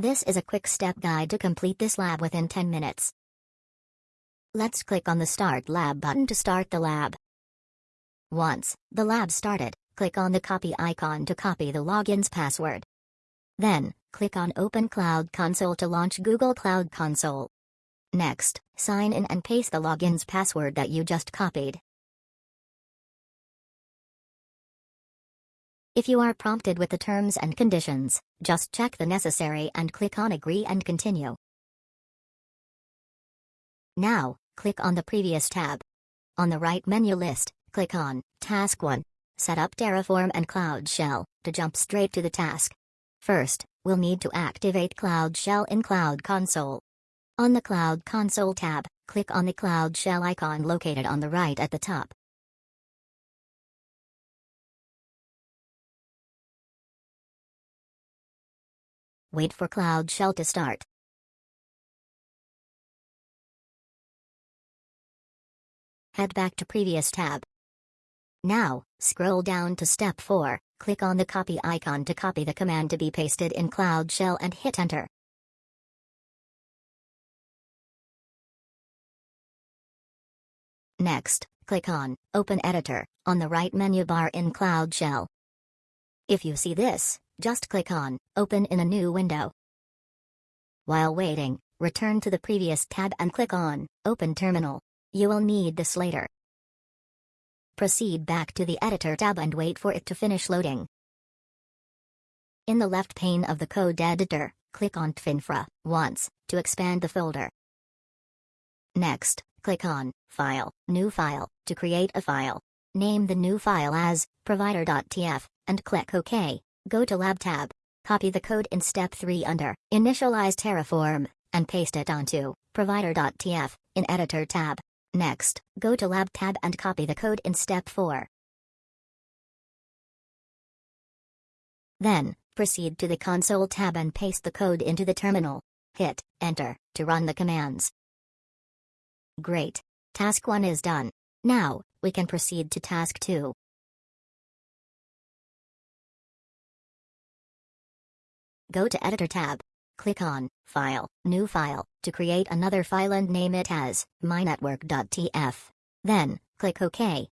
This is a quick step guide to complete this lab within 10 minutes. Let's click on the Start Lab button to start the lab. Once the lab started, click on the copy icon to copy the login's password. Then, click on Open Cloud Console to launch Google Cloud Console. Next, sign in and paste the login's password that you just copied. If you are prompted with the terms and conditions, just check the necessary and click on Agree and Continue. Now, click on the previous tab. On the right menu list, click on Task 1. Set up Terraform and Cloud Shell to jump straight to the task. First, we'll need to activate Cloud Shell in Cloud Console. On the Cloud Console tab, click on the Cloud Shell icon located on the right at the top. Wait for Cloud Shell to start. Head back to previous tab. Now, scroll down to step 4, click on the copy icon to copy the command to be pasted in Cloud Shell and hit enter. Next, click on Open Editor on the right menu bar in Cloud Shell. If you see this, just click on Open in a new window. While waiting, return to the previous tab and click on Open Terminal. You will need this later. Proceed back to the Editor tab and wait for it to finish loading. In the left pane of the code editor, click on TFINFRA once to expand the folder. Next, click on File, New File to create a file. Name the new file as provider.tf and click OK. Go to Lab tab. Copy the code in step 3 under Initialize Terraform and paste it onto provider.tf in Editor tab. Next, go to Lab tab and copy the code in step 4. Then, proceed to the Console tab and paste the code into the terminal. Hit Enter to run the commands. Great. Task 1 is done. Now, we can proceed to Task 2. Go to Editor tab. Click on File, New File, to create another file and name it as mynetwork.tf. Then, click OK.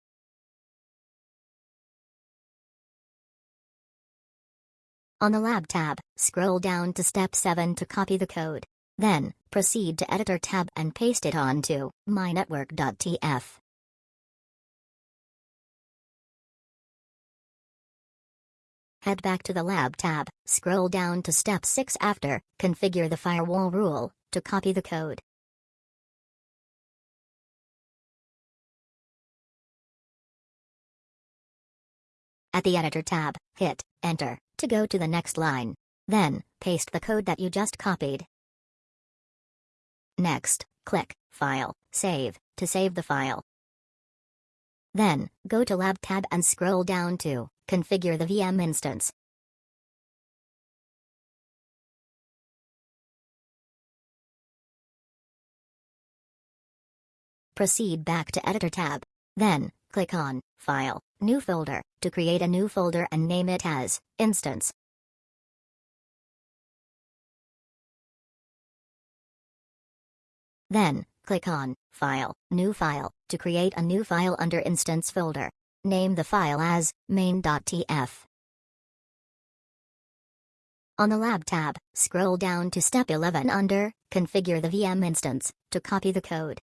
On the Lab tab, scroll down to Step 7 to copy the code. Then, proceed to Editor tab and paste it onto mynetwork.tf. Head back to the Lab tab, scroll down to Step 6 after, configure the firewall rule, to copy the code. At the Editor tab, hit Enter to go to the next line. Then, paste the code that you just copied. Next, click File, Save, to save the file. Then, go to Lab tab and scroll down to Configure the VM instance. Proceed back to Editor tab. Then, click on File, New Folder, to create a new folder and name it as Instance. Then, click on File, New File, to create a new file under Instance folder. Name the file as main.tf. On the Lab tab, scroll down to Step 11 under Configure the VM instance to copy the code.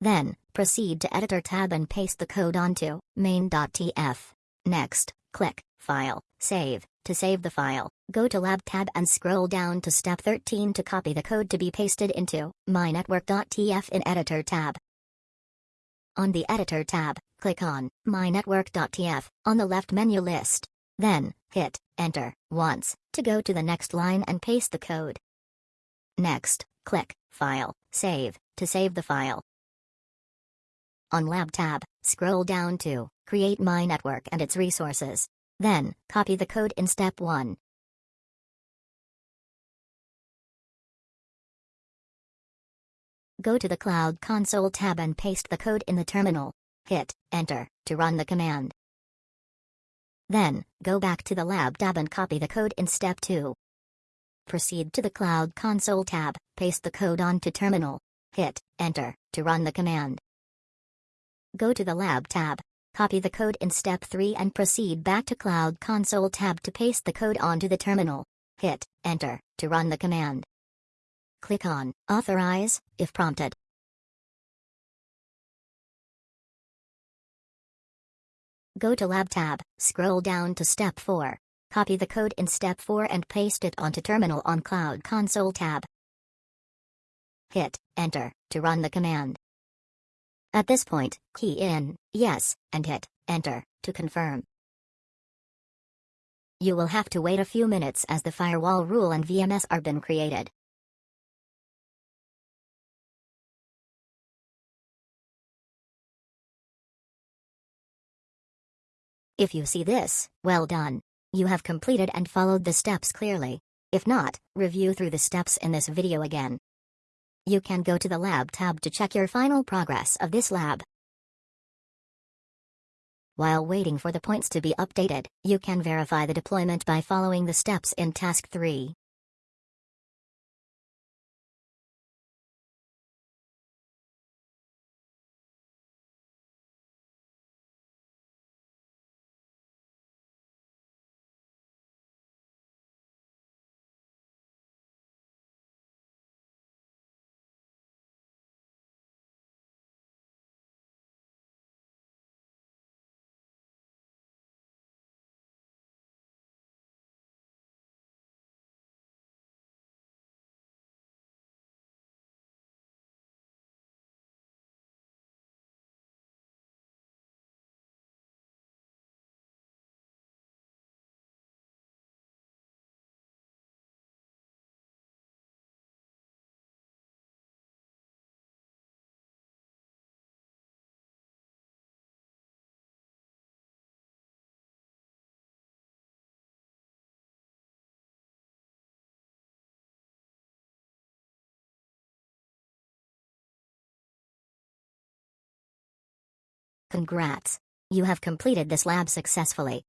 Then, proceed to Editor tab and paste the code onto main.tf. Next, click File, Save, to save the file, go to Lab tab and scroll down to Step 13 to copy the code to be pasted into mynetwork.tf in Editor tab. On the Editor tab, click on mynetwork.tf on the left menu list. Then, hit Enter once to go to the next line and paste the code. Next, click File, Save to save the file. On Lab tab, scroll down to Create My Network and its resources. Then, copy the code in step 1. Go to the Cloud Console tab and paste the code in the terminal. Hit Enter to run the command. Then, go back to the Lab tab and copy the code in Step 2. Proceed to the Cloud Console tab, paste the code onto Terminal. Hit Enter to run the command. Go to the Lab tab, copy the code in Step 3 and proceed back to Cloud Console tab to paste the code onto the terminal. Hit Enter to run the command. Click on Authorize if prompted. Go to Lab tab, scroll down to Step 4. Copy the code in Step 4 and paste it onto Terminal on Cloud Console tab. Hit Enter to run the command. At this point, key in Yes and hit Enter to confirm. You will have to wait a few minutes as the firewall rule and VMS are been created. If you see this, well done. You have completed and followed the steps clearly. If not, review through the steps in this video again. You can go to the Lab tab to check your final progress of this lab. While waiting for the points to be updated, you can verify the deployment by following the steps in Task 3. Congrats! You have completed this lab successfully.